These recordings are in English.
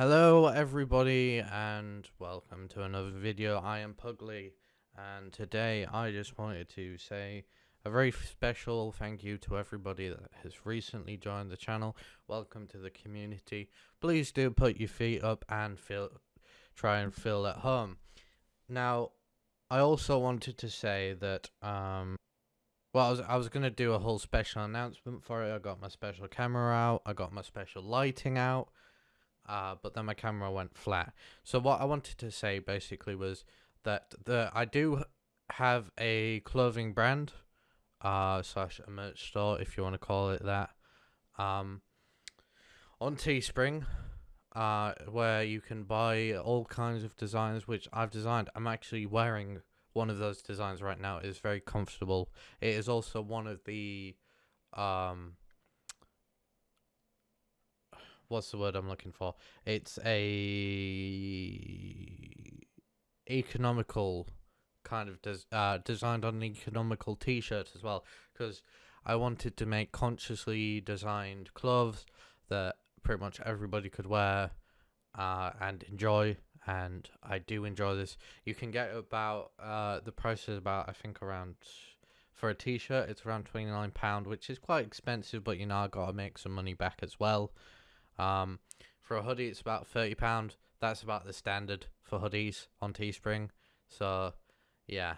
Hello everybody and welcome to another video. I am Pugly and today I just wanted to say a very special thank you to everybody that has recently joined the channel. Welcome to the community. Please do put your feet up and feel try and feel at home. Now, I also wanted to say that um well, I was, I was going to do a whole special announcement for it. I got my special camera out. I got my special lighting out uh, but then my camera went flat. So what I wanted to say basically was that the I do have a clothing brand, uh, slash a merch store if you want to call it that, um, on Teespring, uh, where you can buy all kinds of designs which I've designed. I'm actually wearing one of those designs right now. It is very comfortable. It is also one of the, um, what's the word I'm looking for? It's a economical kind of des- uh, designed on an economical T-shirt as well because I wanted to make consciously designed clothes that pretty much everybody could wear uh, and enjoy. And I do enjoy this. You can get about uh, the price is about I think around for a t-shirt it's around 29 pound which is quite expensive but you know i gotta make some money back as well um, for a hoodie, it's about thirty pound. That's about the standard for hoodies on Teespring. So, yeah.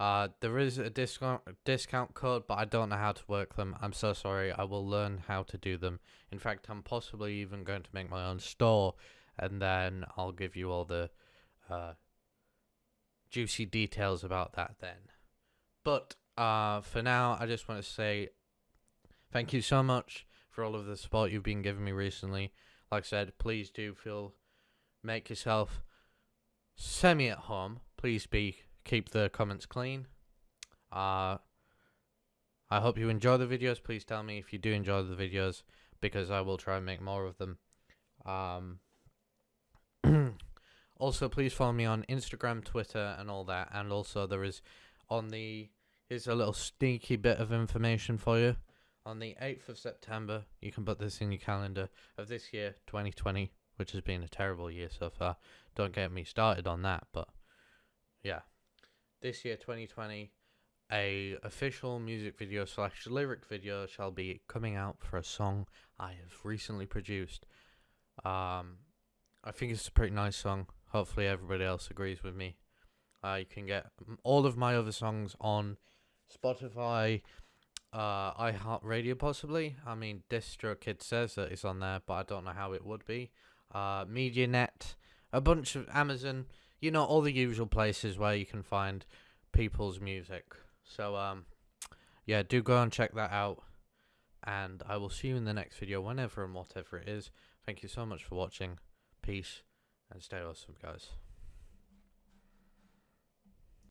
Uh, there is a discount discount code, but I don't know how to work them. I'm so sorry. I will learn how to do them. In fact, I'm possibly even going to make my own store, and then I'll give you all the uh, juicy details about that then. But uh, for now, I just want to say thank you so much for all of the support you've been giving me recently. Like I said, please do feel make yourself semi at home. Please be keep the comments clean. Uh I hope you enjoy the videos. Please tell me if you do enjoy the videos because I will try and make more of them. Um also please follow me on Instagram, Twitter and all that and also there is on the here's a little sneaky bit of information for you on the 8th of September, you can put this in your calendar of this year, 2020, which has been a terrible year so far. Don't get me started on that, but yeah. This year, 2020, a official music video slash lyric video shall be coming out for a song I have recently produced. Um, I think it's a pretty nice song. Hopefully everybody else agrees with me. Uh, you can get all of my other songs on Spotify, uh, iHeartRadio possibly. I mean, DistroKid says that it's on there, but I don't know how it would be. Uh, MediaNet, a bunch of Amazon, you know, all the usual places where you can find people's music. So, um, yeah, do go and check that out. And I will see you in the next video, whenever and whatever it is. Thank you so much for watching. Peace and stay awesome, guys.